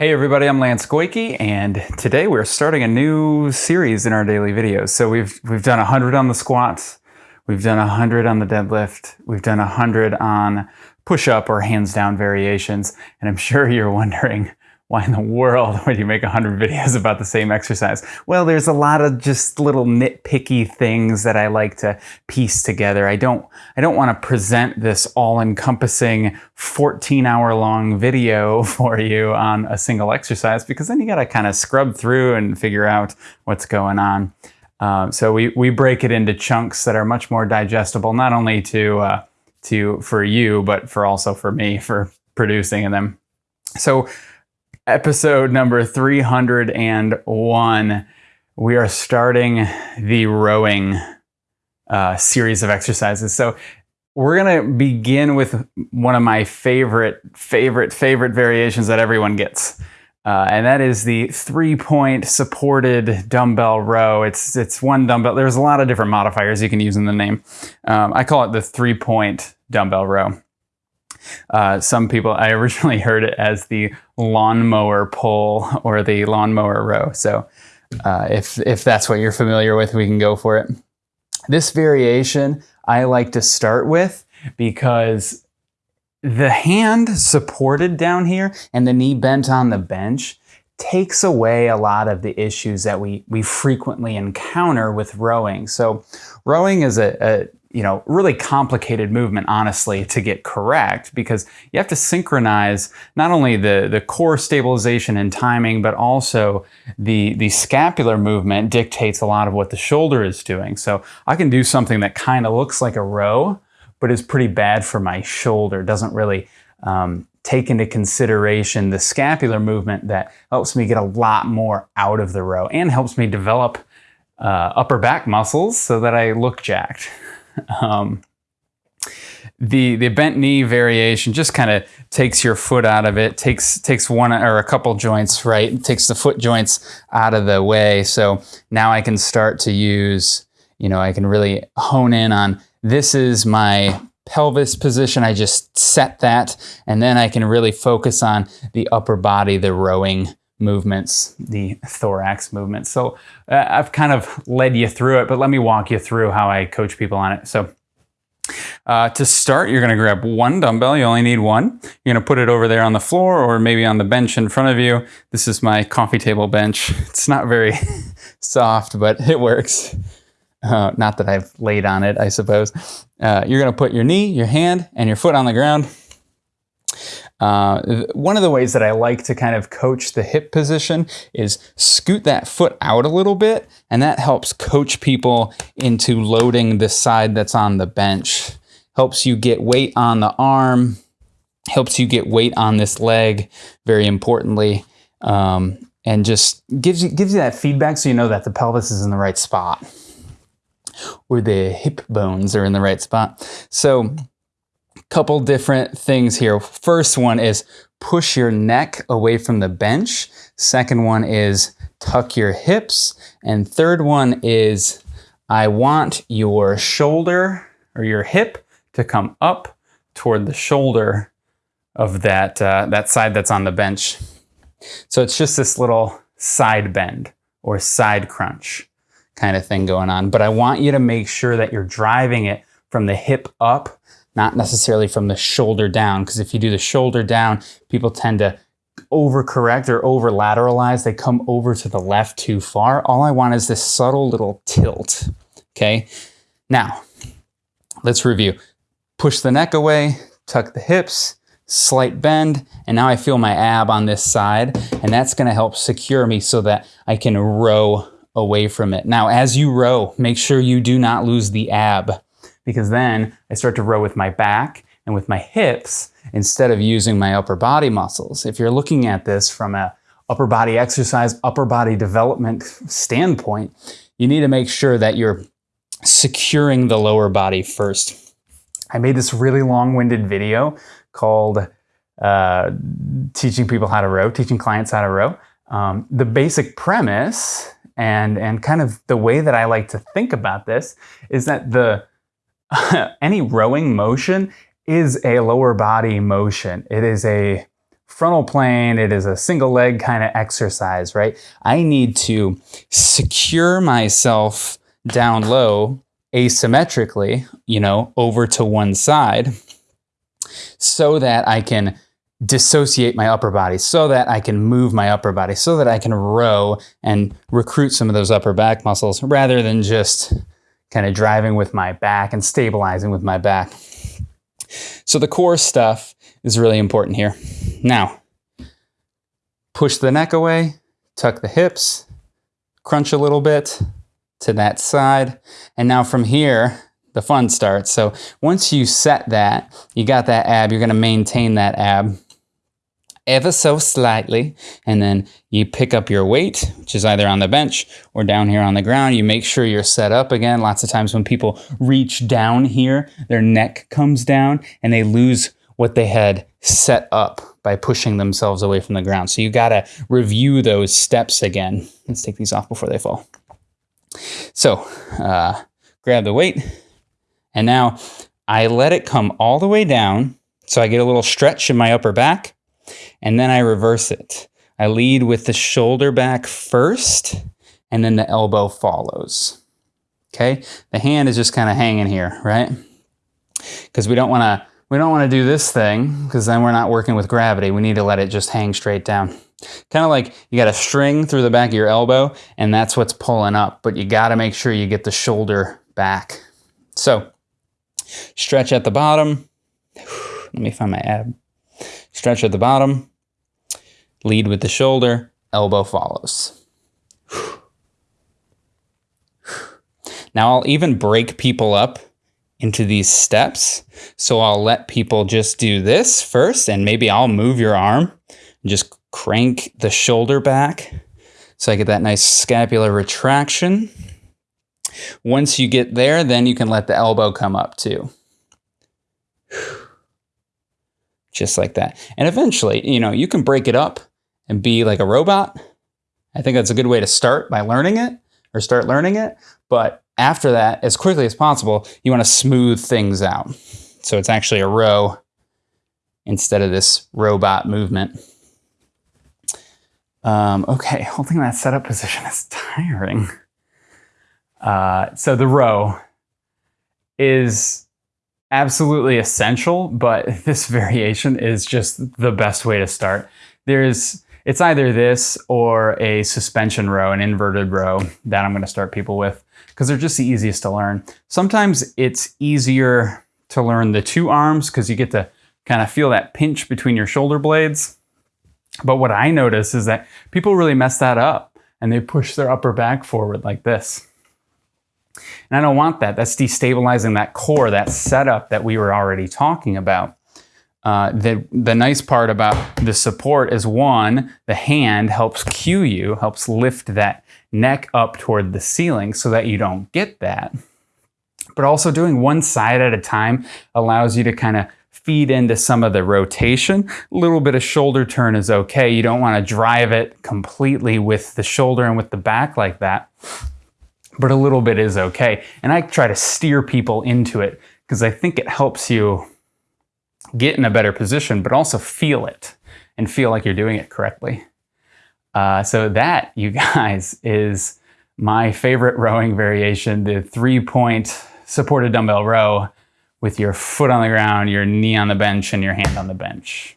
Hey everybody, I'm Lance Goyke, and today we're starting a new series in our daily videos. So we've we've done 100 on the squats, we've done 100 on the deadlift, we've done 100 on push-up or hands down variations, and I'm sure you're wondering, why in the world would you make 100 videos about the same exercise? Well, there's a lot of just little nitpicky things that I like to piece together. I don't, I don't want to present this all-encompassing 14-hour long video for you on a single exercise because then you got to kind of scrub through and figure out what's going on. Um, so we, we break it into chunks that are much more digestible, not only to, uh, to for you, but for also for me for producing them. So episode number 301, we are starting the rowing uh, series of exercises. So we're going to begin with one of my favorite, favorite, favorite variations that everyone gets. Uh, and that is the three-point supported dumbbell row. It's it's one dumbbell. There's a lot of different modifiers you can use in the name. Um, I call it the three-point dumbbell row. Uh, some people, I originally heard it as the lawnmower pull or the lawnmower row. So uh, if, if that's what you're familiar with, we can go for it. This variation I like to start with because the hand supported down here and the knee bent on the bench takes away a lot of the issues that we, we frequently encounter with rowing. So rowing is a, a you know, really complicated movement, honestly, to get correct because you have to synchronize not only the, the core stabilization and timing, but also the, the scapular movement dictates a lot of what the shoulder is doing. So I can do something that kind of looks like a row, but is pretty bad for my shoulder, doesn't really um, take into consideration the scapular movement that helps me get a lot more out of the row and helps me develop uh, upper back muscles so that I look jacked. Um, the the bent knee variation just kind of takes your foot out of it, takes takes one or a couple joints right, takes the foot joints out of the way. So now I can start to use, you know, I can really hone in on this is my pelvis position. I just set that, and then I can really focus on the upper body, the rowing movements, the thorax movements. So uh, I've kind of led you through it, but let me walk you through how I coach people on it. So uh, to start, you're going to grab one dumbbell. You only need one. You're going to put it over there on the floor or maybe on the bench in front of you. This is my coffee table bench. It's not very soft, but it works. Uh, not that I've laid on it, I suppose. Uh, you're going to put your knee, your hand, and your foot on the ground. Uh, one of the ways that I like to kind of coach the hip position is scoot that foot out a little bit, and that helps coach people into loading the side that's on the bench. Helps you get weight on the arm, helps you get weight on this leg, very importantly, um, and just gives you, gives you that feedback so you know that the pelvis is in the right spot or the hip bones are in the right spot. So couple different things here. First one is push your neck away from the bench. Second one is tuck your hips. And third one is I want your shoulder or your hip to come up toward the shoulder of that, uh, that side that's on the bench. So it's just this little side bend or side crunch kind of thing going on. But I want you to make sure that you're driving it from the hip up not necessarily from the shoulder down. Because if you do the shoulder down, people tend to overcorrect or over lateralize. They come over to the left too far. All I want is this subtle little tilt. Okay. Now, let's review. Push the neck away, tuck the hips, slight bend, and now I feel my ab on this side, and that's gonna help secure me so that I can row away from it. Now, as you row, make sure you do not lose the ab because then I start to row with my back and with my hips instead of using my upper body muscles. If you're looking at this from a upper body exercise, upper body development standpoint, you need to make sure that you're securing the lower body first. I made this really long-winded video called uh, teaching people how to row, teaching clients how to row. Um, the basic premise and, and kind of the way that I like to think about this is that the any rowing motion is a lower body motion. It is a frontal plane. It is a single leg kind of exercise, right? I need to secure myself down low asymmetrically, you know, over to one side so that I can dissociate my upper body, so that I can move my upper body, so that I can row and recruit some of those upper back muscles rather than just kind of driving with my back and stabilizing with my back. So the core stuff is really important here. Now, push the neck away, tuck the hips, crunch a little bit to that side. And now from here, the fun starts. So once you set that, you got that ab, you're gonna maintain that ab ever so slightly. And then you pick up your weight, which is either on the bench or down here on the ground. You make sure you're set up again. Lots of times when people reach down here, their neck comes down and they lose what they had set up by pushing themselves away from the ground. So you gotta review those steps again. Let's take these off before they fall. So uh, grab the weight and now I let it come all the way down. So I get a little stretch in my upper back and then I reverse it. I lead with the shoulder back first, and then the elbow follows. Okay, the hand is just kind of hanging here, right? Because we don't want to we don't want to do this thing because then we're not working with gravity. We need to let it just hang straight down. Kind of like you got a string through the back of your elbow, and that's what's pulling up. But you got to make sure you get the shoulder back. So stretch at the bottom. Let me find my ab. Stretch at the bottom, lead with the shoulder, elbow follows. Now I'll even break people up into these steps. So I'll let people just do this first, and maybe I'll move your arm and just crank the shoulder back so I get that nice scapular retraction. Once you get there, then you can let the elbow come up too just like that. And eventually, you know, you can break it up and be like a robot. I think that's a good way to start by learning it or start learning it. But after that, as quickly as possible, you want to smooth things out. So it's actually a row instead of this robot movement. Um, okay, holding that setup position is tiring. Uh, so the row is absolutely essential, but this variation is just the best way to start. There's it's either this or a suspension row, an inverted row that I'm going to start people with because they're just the easiest to learn. Sometimes it's easier to learn the two arms because you get to kind of feel that pinch between your shoulder blades. But what I notice is that people really mess that up and they push their upper back forward like this. And I don't want that. That's destabilizing that core, that setup that we were already talking about. Uh, the, the nice part about the support is one, the hand helps cue you, helps lift that neck up toward the ceiling so that you don't get that. But also doing one side at a time allows you to kind of feed into some of the rotation. A little bit of shoulder turn is okay. You don't want to drive it completely with the shoulder and with the back like that but a little bit is okay. And I try to steer people into it because I think it helps you get in a better position, but also feel it and feel like you're doing it correctly. Uh, so that, you guys, is my favorite rowing variation, the three-point supported dumbbell row with your foot on the ground, your knee on the bench, and your hand on the bench.